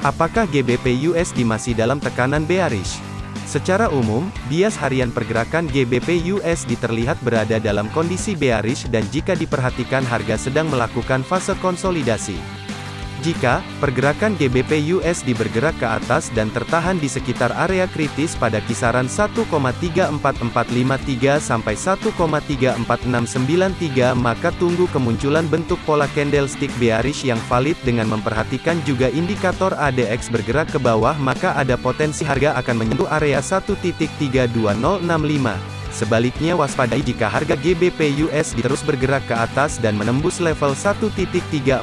Apakah GBP USD masih dalam tekanan bearish? Secara umum, bias harian pergerakan GBP USD terlihat berada dalam kondisi bearish dan jika diperhatikan harga sedang melakukan fase konsolidasi. Jika pergerakan GBP USD bergerak ke atas dan tertahan di sekitar area kritis pada kisaran 1,34453 sampai 1,34693 maka tunggu kemunculan bentuk pola candlestick bearish yang valid dengan memperhatikan juga indikator ADX bergerak ke bawah maka ada potensi harga akan menyentuh area 1.32065. Sebaliknya waspadai jika harga GBP USD terus bergerak ke atas dan menembus level 1.34693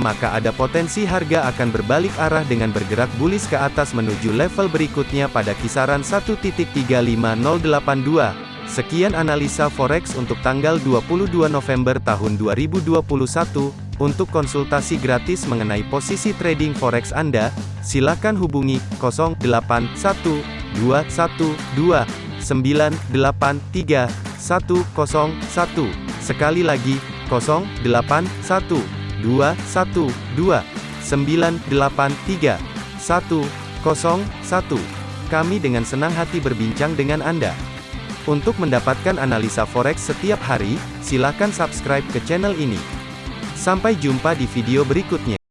maka ada potensi harga akan berbalik arah dengan bergerak bullish ke atas menuju level berikutnya pada kisaran 1.35082. Sekian analisa forex untuk tanggal 22 November tahun 2021. Untuk konsultasi gratis mengenai posisi trading forex Anda, silakan hubungi 081212 983 101. Sekali lagi, 081 212 983 101. Kami dengan senang hati berbincang dengan Anda. Untuk mendapatkan analisa forex setiap hari, silakan subscribe ke channel ini. Sampai jumpa di video berikutnya.